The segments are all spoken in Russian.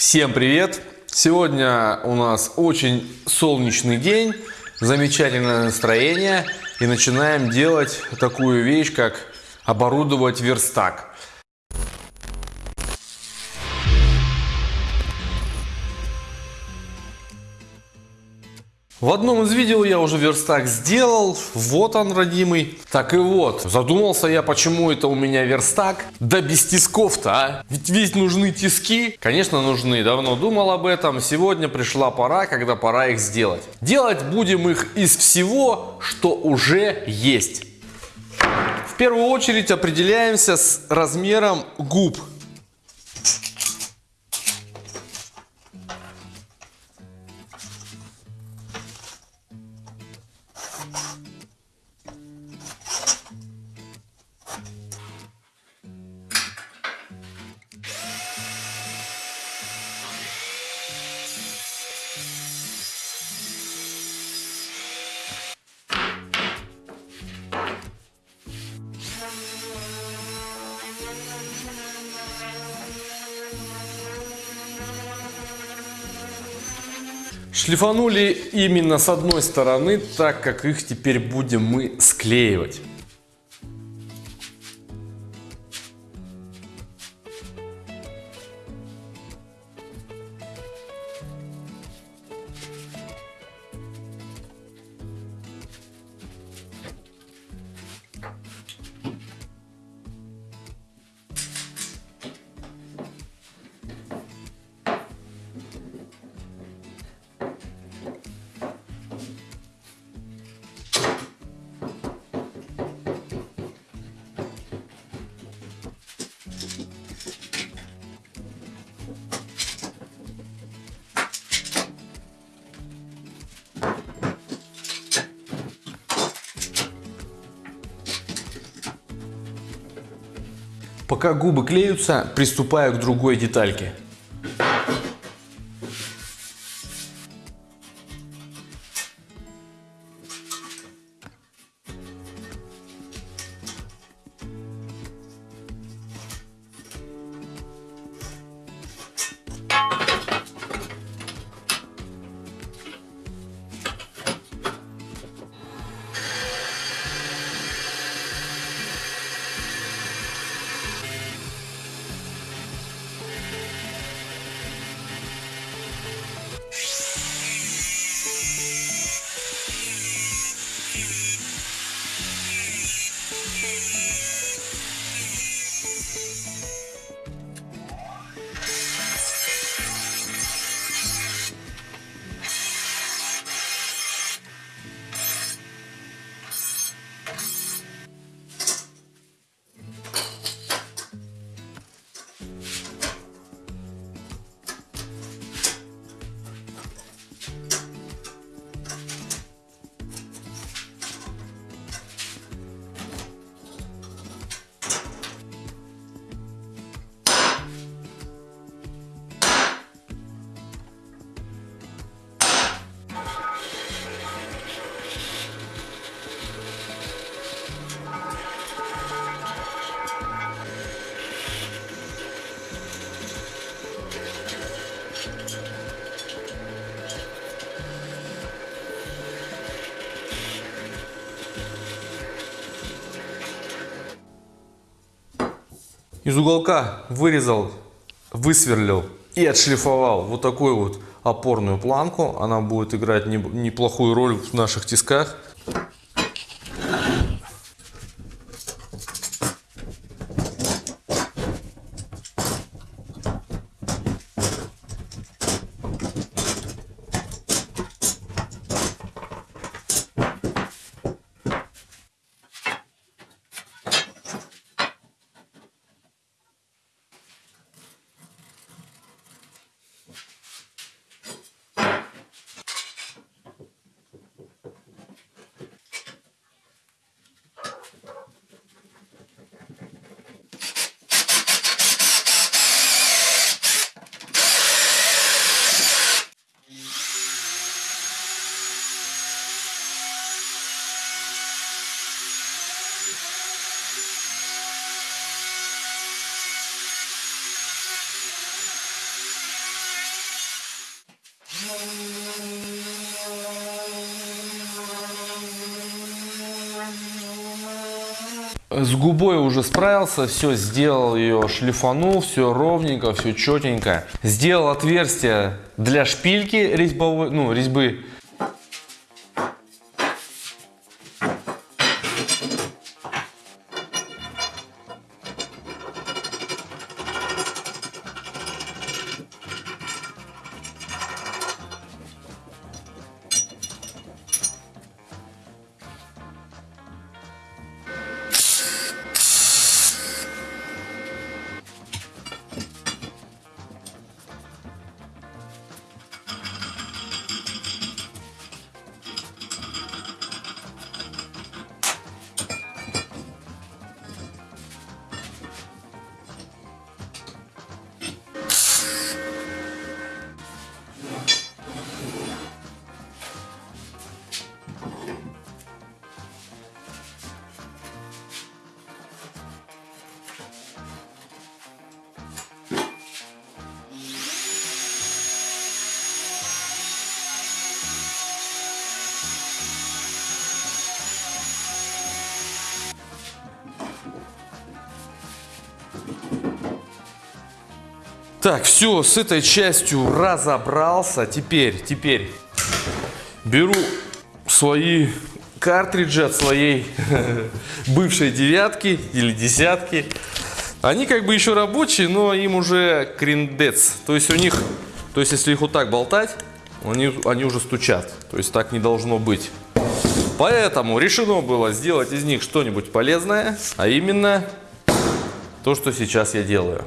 Всем привет! Сегодня у нас очень солнечный день, замечательное настроение и начинаем делать такую вещь, как оборудовать верстак. В одном из видео я уже верстак сделал, вот он, родимый. Так и вот, задумался я, почему это у меня верстак, да без тисков-то, а? Ведь ведь нужны тиски. Конечно, нужны, давно думал об этом. Сегодня пришла пора, когда пора их сделать. Делать будем их из всего, что уже есть. В первую очередь определяемся с размером губ. Шлифанули именно с одной стороны, так как их теперь будем мы склеивать. Пока губы клеются, приступаю к другой детальке. Из уголка вырезал, высверлил и отшлифовал вот такую вот опорную планку. Она будет играть неплохую роль в наших тисках. С губой уже справился, все, сделал ее, шлифанул, все ровненько, все четенько. Сделал отверстие для шпильки резьбовой, ну, резьбы. Так, все, с этой частью разобрался. Теперь, теперь беру свои картриджи от своей бывшей девятки или десятки. Они как бы еще рабочие, но им уже криндец. То есть у них, то есть если их вот так болтать, они, они уже стучат. То есть так не должно быть. Поэтому решено было сделать из них что-нибудь полезное, а именно то, что сейчас я делаю.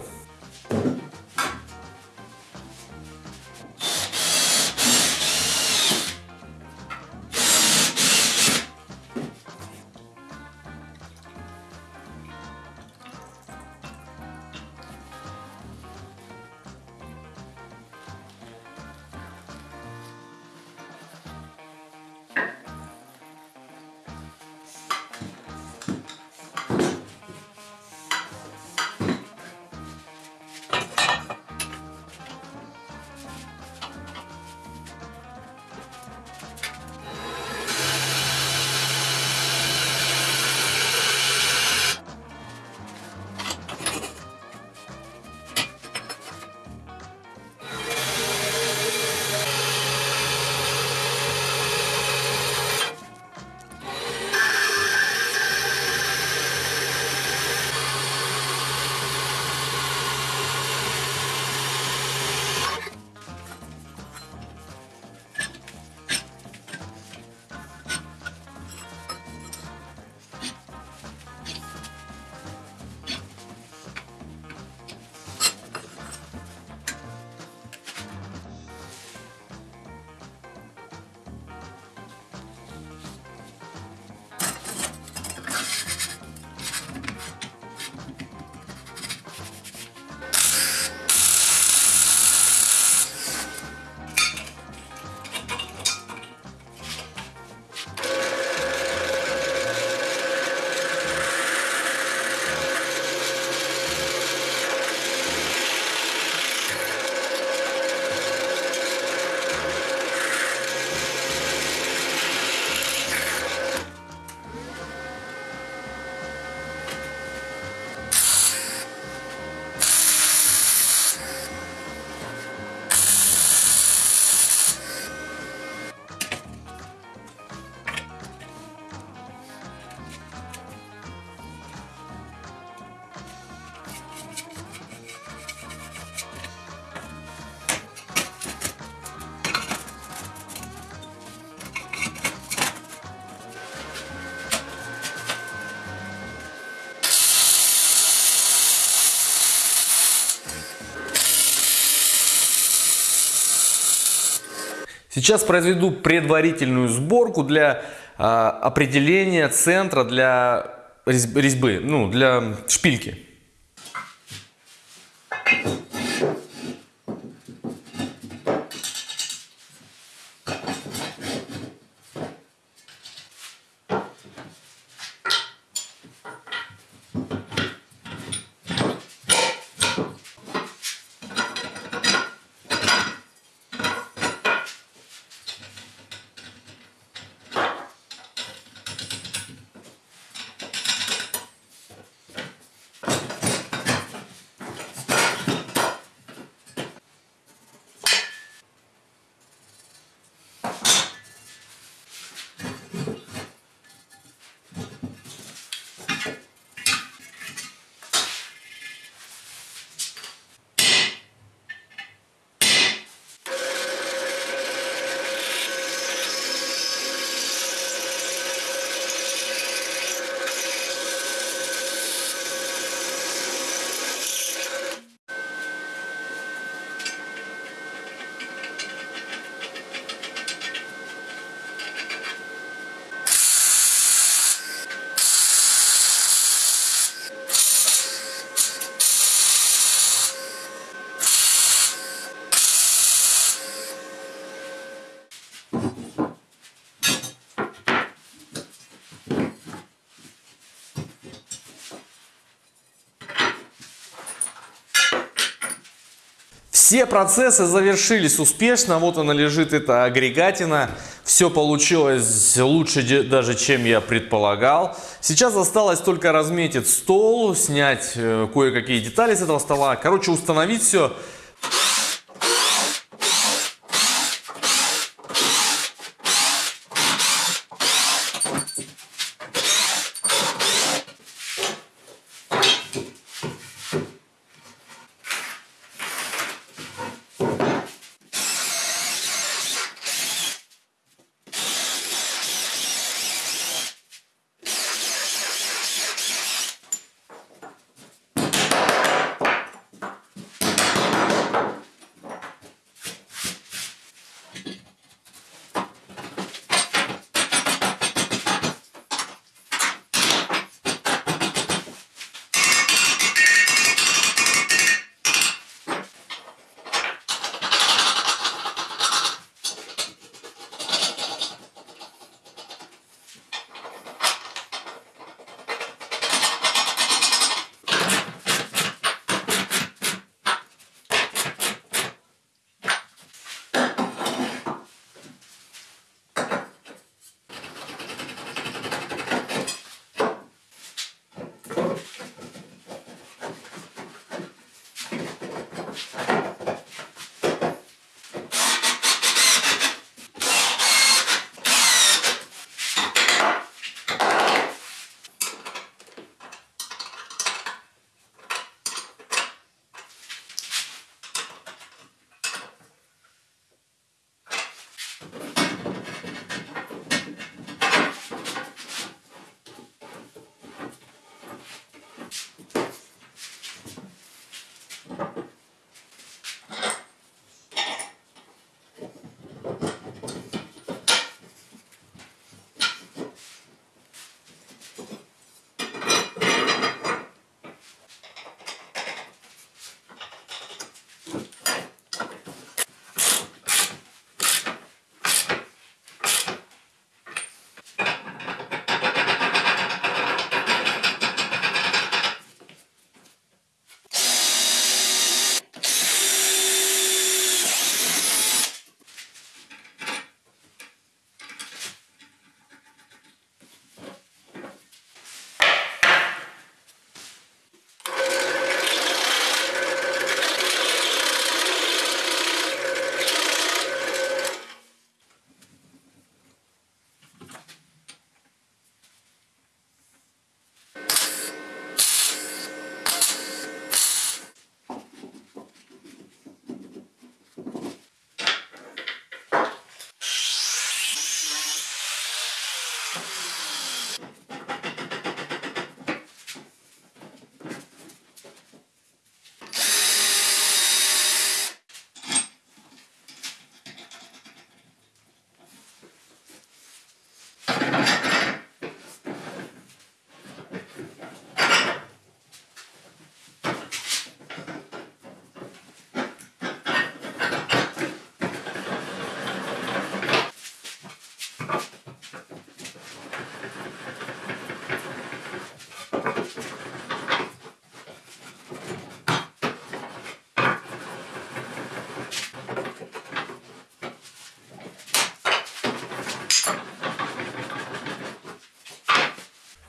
Сейчас произведу предварительную сборку для э, определения центра для резьбы, ну, для шпильки. Все процессы завершились успешно. Вот она лежит, эта агрегатина. Все получилось лучше даже, чем я предполагал. Сейчас осталось только разметить стол, снять э, кое-какие детали с этого стола. Короче, установить все.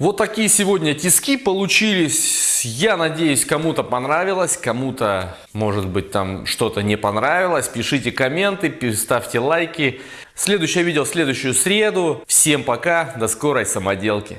Вот такие сегодня тиски получились. Я надеюсь, кому-то понравилось, кому-то, может быть, там что-то не понравилось. Пишите комменты, ставьте лайки. Следующее видео в следующую среду. Всем пока, до скорой самоделки.